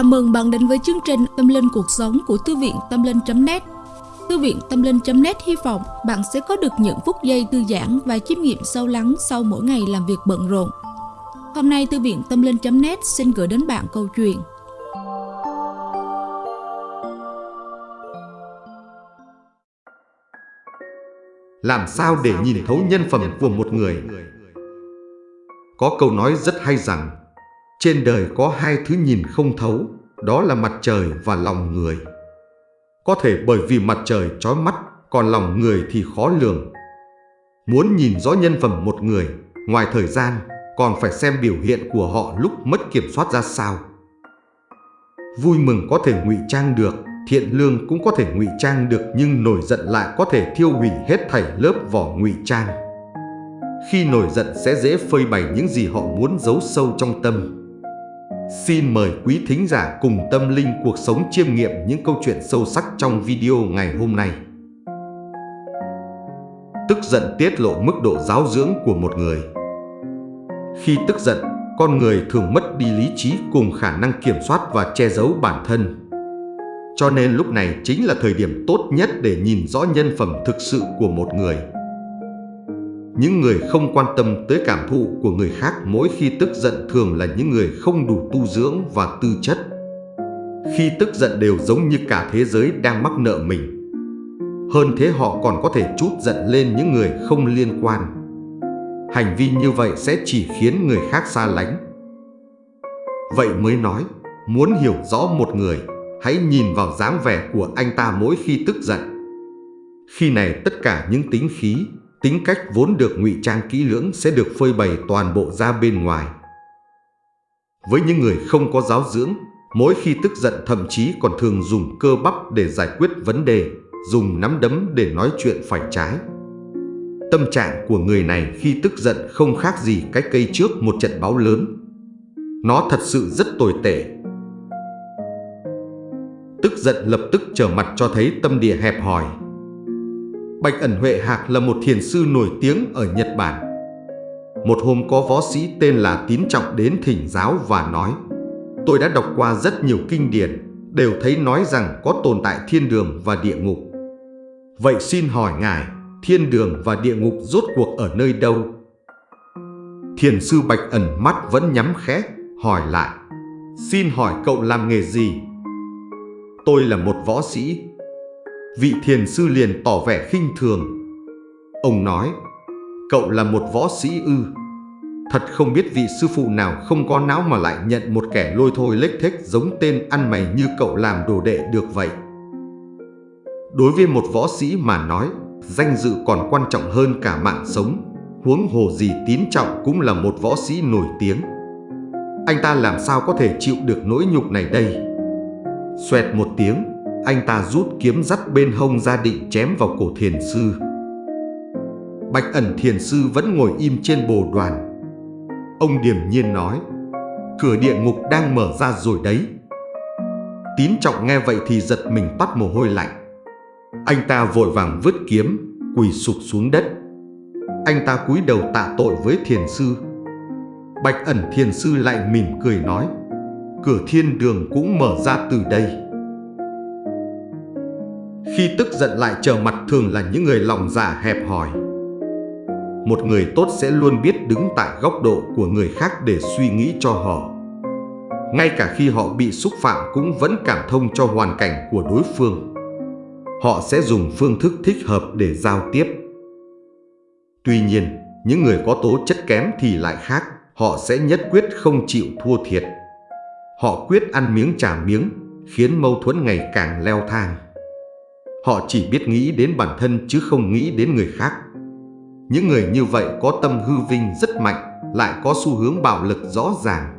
Chào mừng bạn đến với chương trình Tâm Linh Cuộc Sống của Thư viện Tâm Linh.net Thư viện Tâm Linh.net hy vọng bạn sẽ có được những phút giây thư giãn và chiêm nghiệm sâu lắng sau mỗi ngày làm việc bận rộn. Hôm nay, Thư viện Tâm Linh.net xin gửi đến bạn câu chuyện Làm sao để nhìn thấu nhân phẩm của một người? Có câu nói rất hay rằng trên đời có hai thứ nhìn không thấu, đó là mặt trời và lòng người. Có thể bởi vì mặt trời trói mắt, còn lòng người thì khó lường. Muốn nhìn rõ nhân phẩm một người, ngoài thời gian, còn phải xem biểu hiện của họ lúc mất kiểm soát ra sao. Vui mừng có thể ngụy trang được, thiện lương cũng có thể ngụy trang được nhưng nổi giận lại có thể thiêu hủy hết thảy lớp vỏ ngụy trang. Khi nổi giận sẽ dễ phơi bày những gì họ muốn giấu sâu trong tâm. Xin mời quý thính giả cùng tâm linh cuộc sống chiêm nghiệm những câu chuyện sâu sắc trong video ngày hôm nay. Tức giận tiết lộ mức độ giáo dưỡng của một người. Khi tức giận, con người thường mất đi lý trí cùng khả năng kiểm soát và che giấu bản thân. Cho nên lúc này chính là thời điểm tốt nhất để nhìn rõ nhân phẩm thực sự của một người. Những người không quan tâm tới cảm thụ của người khác mỗi khi tức giận thường là những người không đủ tu dưỡng và tư chất. Khi tức giận đều giống như cả thế giới đang mắc nợ mình. Hơn thế họ còn có thể chút giận lên những người không liên quan. Hành vi như vậy sẽ chỉ khiến người khác xa lánh. Vậy mới nói, muốn hiểu rõ một người, hãy nhìn vào dáng vẻ của anh ta mỗi khi tức giận. Khi này tất cả những tính khí, tính cách vốn được ngụy trang kỹ lưỡng sẽ được phơi bày toàn bộ ra bên ngoài. Với những người không có giáo dưỡng, mỗi khi tức giận thậm chí còn thường dùng cơ bắp để giải quyết vấn đề, dùng nắm đấm để nói chuyện phải trái. Tâm trạng của người này khi tức giận không khác gì cái cây trước một trận báo lớn. Nó thật sự rất tồi tệ. Tức giận lập tức trở mặt cho thấy tâm địa hẹp hòi, Bạch ẩn Huệ Hạc là một thiền sư nổi tiếng ở Nhật Bản. Một hôm có võ sĩ tên là Tín Trọng đến thỉnh giáo và nói Tôi đã đọc qua rất nhiều kinh điển, đều thấy nói rằng có tồn tại thiên đường và địa ngục. Vậy xin hỏi Ngài, thiên đường và địa ngục rốt cuộc ở nơi đâu? Thiền sư Bạch ẩn mắt vẫn nhắm khẽ, hỏi lại Xin hỏi cậu làm nghề gì? Tôi là một võ sĩ, Vị thiền sư liền tỏ vẻ khinh thường. Ông nói, cậu là một võ sĩ ư. Thật không biết vị sư phụ nào không có não mà lại nhận một kẻ lôi thôi lếch thếch giống tên ăn mày như cậu làm đồ đệ được vậy. Đối với một võ sĩ mà nói, danh dự còn quan trọng hơn cả mạng sống. Huống hồ gì tín trọng cũng là một võ sĩ nổi tiếng. Anh ta làm sao có thể chịu được nỗi nhục này đây? Xoẹt một tiếng, anh ta rút kiếm dắt bên hông ra định chém vào cổ thiền sư. Bạch ẩn thiền sư vẫn ngồi im trên bồ đoàn. Ông điềm nhiên nói, cửa địa ngục đang mở ra rồi đấy. Tín trọng nghe vậy thì giật mình toát mồ hôi lạnh. Anh ta vội vàng vứt kiếm, quỳ sụp xuống đất. Anh ta cúi đầu tạ tội với thiền sư. Bạch ẩn thiền sư lại mỉm cười nói, cửa thiên đường cũng mở ra từ đây. Khi tức giận lại trở mặt thường là những người lòng giả hẹp hòi. Một người tốt sẽ luôn biết đứng tại góc độ của người khác để suy nghĩ cho họ. Ngay cả khi họ bị xúc phạm cũng vẫn cảm thông cho hoàn cảnh của đối phương. Họ sẽ dùng phương thức thích hợp để giao tiếp. Tuy nhiên, những người có tố chất kém thì lại khác, họ sẽ nhất quyết không chịu thua thiệt. Họ quyết ăn miếng trả miếng, khiến mâu thuẫn ngày càng leo thang. Họ chỉ biết nghĩ đến bản thân chứ không nghĩ đến người khác. Những người như vậy có tâm hư vinh rất mạnh, lại có xu hướng bạo lực rõ ràng.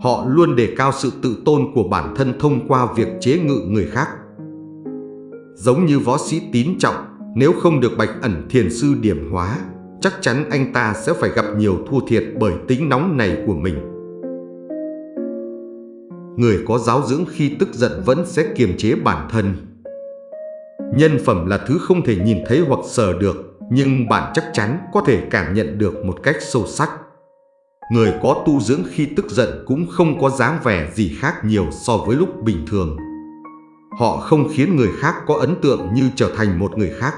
Họ luôn đề cao sự tự tôn của bản thân thông qua việc chế ngự người khác. Giống như võ sĩ tín trọng, nếu không được bạch ẩn thiền sư điểm hóa, chắc chắn anh ta sẽ phải gặp nhiều thua thiệt bởi tính nóng này của mình. Người có giáo dưỡng khi tức giận vẫn sẽ kiềm chế bản thân, Nhân phẩm là thứ không thể nhìn thấy hoặc sờ được, nhưng bạn chắc chắn có thể cảm nhận được một cách sâu sắc. Người có tu dưỡng khi tức giận cũng không có dáng vẻ gì khác nhiều so với lúc bình thường. Họ không khiến người khác có ấn tượng như trở thành một người khác.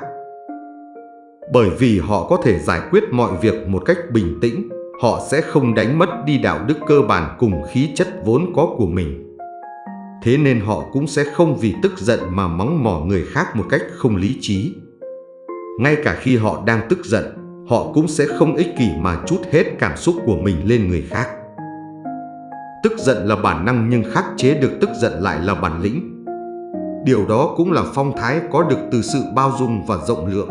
Bởi vì họ có thể giải quyết mọi việc một cách bình tĩnh, họ sẽ không đánh mất đi đạo đức cơ bản cùng khí chất vốn có của mình. Thế nên họ cũng sẽ không vì tức giận mà mắng mỏ người khác một cách không lý trí. Ngay cả khi họ đang tức giận, họ cũng sẽ không ích kỷ mà chút hết cảm xúc của mình lên người khác. Tức giận là bản năng nhưng khắc chế được tức giận lại là bản lĩnh. Điều đó cũng là phong thái có được từ sự bao dung và rộng lượng.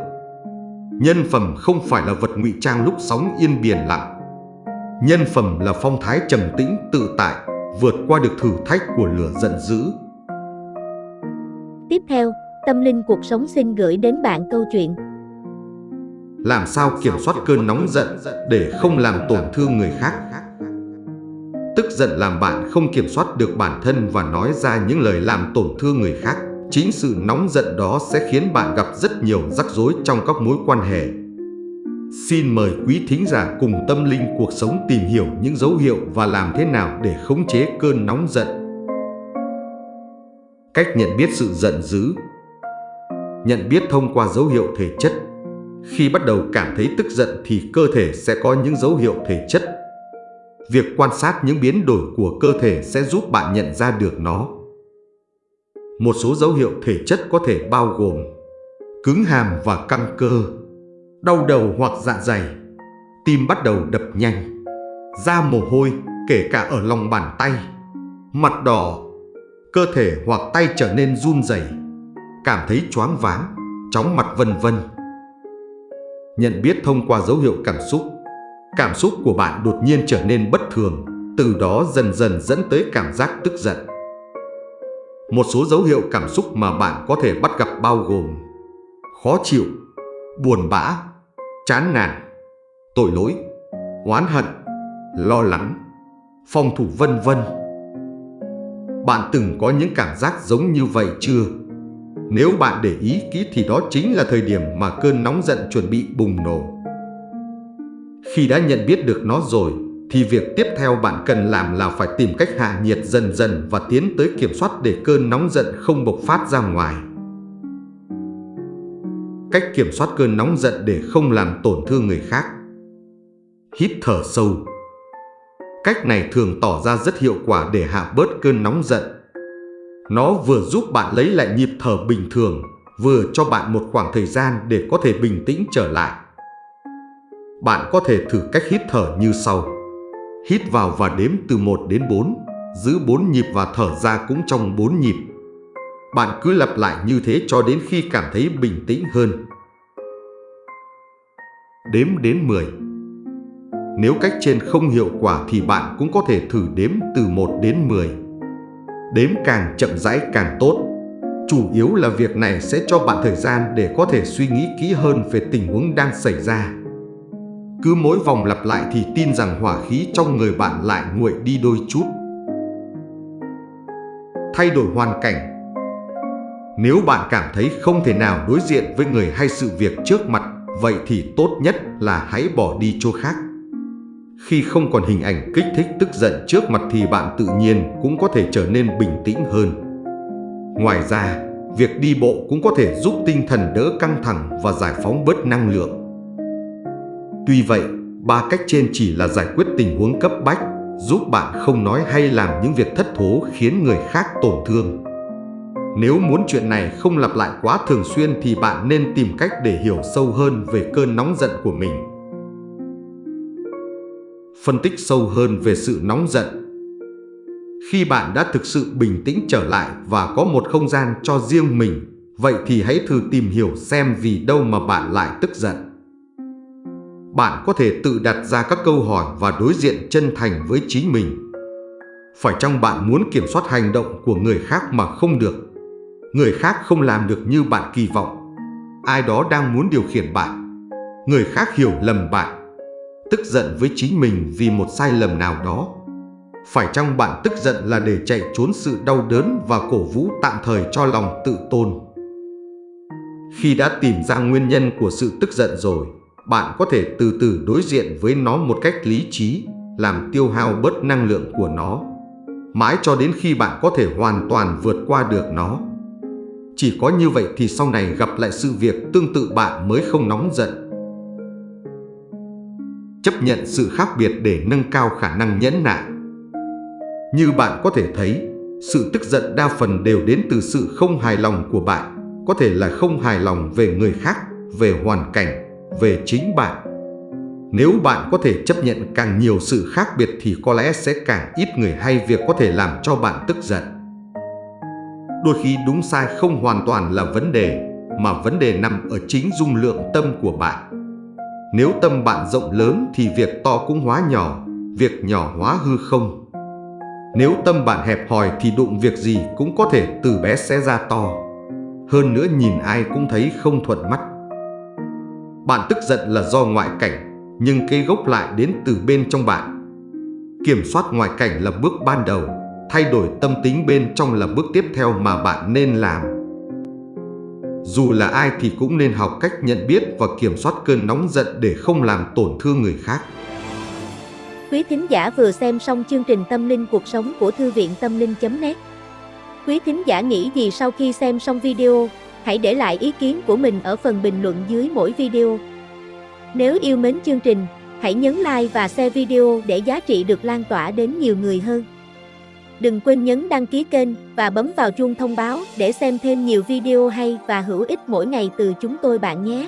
Nhân phẩm không phải là vật ngụy trang lúc sóng yên biển lặng. Nhân phẩm là phong thái trầm tĩnh tự tại, vượt qua được thử thách của lửa giận dữ. Tiếp theo, Tâm Linh Cuộc Sống xin gửi đến bạn câu chuyện làm sao kiểm soát cơn nóng giận để không làm tổn thương người khác. Tức giận làm bạn không kiểm soát được bản thân và nói ra những lời làm tổn thương người khác. Chính sự nóng giận đó sẽ khiến bạn gặp rất nhiều rắc rối trong các mối quan hệ. Xin mời quý thính giả cùng tâm linh cuộc sống tìm hiểu những dấu hiệu và làm thế nào để khống chế cơn nóng giận. Cách nhận biết sự giận dữ Nhận biết thông qua dấu hiệu thể chất khi bắt đầu cảm thấy tức giận thì cơ thể sẽ có những dấu hiệu thể chất. Việc quan sát những biến đổi của cơ thể sẽ giúp bạn nhận ra được nó. Một số dấu hiệu thể chất có thể bao gồm cứng hàm và căng cơ, đau đầu hoặc dạ dày, tim bắt đầu đập nhanh, da mồ hôi kể cả ở lòng bàn tay, mặt đỏ, cơ thể hoặc tay trở nên run rẩy, cảm thấy choáng váng, chóng mặt vân vân nhận biết thông qua dấu hiệu cảm xúc. Cảm xúc của bạn đột nhiên trở nên bất thường, từ đó dần dần dẫn tới cảm giác tức giận. Một số dấu hiệu cảm xúc mà bạn có thể bắt gặp bao gồm khó chịu, buồn bã, chán nản, tội lỗi, oán hận, lo lắng, phòng thủ vân vân. Bạn từng có những cảm giác giống như vậy chưa? Nếu bạn để ý kỹ thì đó chính là thời điểm mà cơn nóng giận chuẩn bị bùng nổ. Khi đã nhận biết được nó rồi, thì việc tiếp theo bạn cần làm là phải tìm cách hạ nhiệt dần dần và tiến tới kiểm soát để cơn nóng giận không bộc phát ra ngoài. Cách kiểm soát cơn nóng giận để không làm tổn thương người khác. Hít thở sâu. Cách này thường tỏ ra rất hiệu quả để hạ bớt cơn nóng giận nó vừa giúp bạn lấy lại nhịp thở bình thường, vừa cho bạn một khoảng thời gian để có thể bình tĩnh trở lại. Bạn có thể thử cách hít thở như sau. Hít vào và đếm từ 1 đến 4, giữ 4 nhịp và thở ra cũng trong 4 nhịp. Bạn cứ lặp lại như thế cho đến khi cảm thấy bình tĩnh hơn. Đếm đến 10 Nếu cách trên không hiệu quả thì bạn cũng có thể thử đếm từ 1 đến 10 đếm càng chậm rãi càng tốt. Chủ yếu là việc này sẽ cho bạn thời gian để có thể suy nghĩ kỹ hơn về tình huống đang xảy ra. Cứ mỗi vòng lặp lại thì tin rằng hỏa khí trong người bạn lại nguội đi đôi chút. Thay đổi hoàn cảnh nếu bạn cảm thấy không thể nào đối diện với người hay sự việc trước mặt, vậy thì tốt nhất là hãy bỏ đi chỗ khác. Khi không còn hình ảnh kích thích tức giận trước mặt thì bạn tự nhiên cũng có thể trở nên bình tĩnh hơn. Ngoài ra, việc đi bộ cũng có thể giúp tinh thần đỡ căng thẳng và giải phóng bớt năng lượng. Tuy vậy, ba cách trên chỉ là giải quyết tình huống cấp bách, giúp bạn không nói hay làm những việc thất thố khiến người khác tổn thương. Nếu muốn chuyện này không lặp lại quá thường xuyên thì bạn nên tìm cách để hiểu sâu hơn về cơn nóng giận của mình phân tích sâu hơn về sự nóng giận. Khi bạn đã thực sự bình tĩnh trở lại và có một không gian cho riêng mình, vậy thì hãy thử tìm hiểu xem vì đâu mà bạn lại tức giận. Bạn có thể tự đặt ra các câu hỏi và đối diện chân thành với chính mình. Phải chăng bạn muốn kiểm soát hành động của người khác mà không được? Người khác không làm được như bạn kỳ vọng. Ai đó đang muốn điều khiển bạn. Người khác hiểu lầm bạn tức giận với chính mình vì một sai lầm nào đó. Phải chăng bạn tức giận là để chạy trốn sự đau đớn và cổ vũ tạm thời cho lòng tự tôn? Khi đã tìm ra nguyên nhân của sự tức giận rồi, bạn có thể từ từ đối diện với nó một cách lý trí, làm tiêu hao bớt năng lượng của nó, mãi cho đến khi bạn có thể hoàn toàn vượt qua được nó. Chỉ có như vậy thì sau này gặp lại sự việc tương tự bạn mới không nóng giận. Chấp nhận sự khác biệt để nâng cao khả năng nhẫn nại. Như bạn có thể thấy, sự tức giận đa phần đều đến từ sự không hài lòng của bạn, có thể là không hài lòng về người khác, về hoàn cảnh, về chính bạn. Nếu bạn có thể chấp nhận càng nhiều sự khác biệt thì có lẽ sẽ càng ít người hay việc có thể làm cho bạn tức giận. Đôi khi đúng sai không hoàn toàn là vấn đề, mà vấn đề nằm ở chính dung lượng tâm của bạn. Nếu tâm bạn rộng lớn thì việc to cũng hóa nhỏ, việc nhỏ hóa hư không. Nếu tâm bạn hẹp hòi thì đụng việc gì cũng có thể từ bé sẽ ra to. Hơn nữa nhìn ai cũng thấy không thuận mắt. Bạn tức giận là do ngoại cảnh, nhưng cây gốc lại đến từ bên trong bạn. Kiểm soát ngoại cảnh là bước ban đầu, thay đổi tâm tính bên trong là bước tiếp theo mà bạn nên làm. Dù là ai thì cũng nên học cách nhận biết và kiểm soát cơn nóng giận để không làm tổn thương người khác. Quý thính giả vừa xem xong chương trình Tâm linh cuộc sống của Thư viện Tâm linh.net Quý thính giả nghĩ gì sau khi xem xong video? Hãy để lại ý kiến của mình ở phần bình luận dưới mỗi video. Nếu yêu mến chương trình, hãy nhấn like và share video để giá trị được lan tỏa đến nhiều người hơn. Đừng quên nhấn đăng ký kênh và bấm vào chuông thông báo để xem thêm nhiều video hay và hữu ích mỗi ngày từ chúng tôi bạn nhé.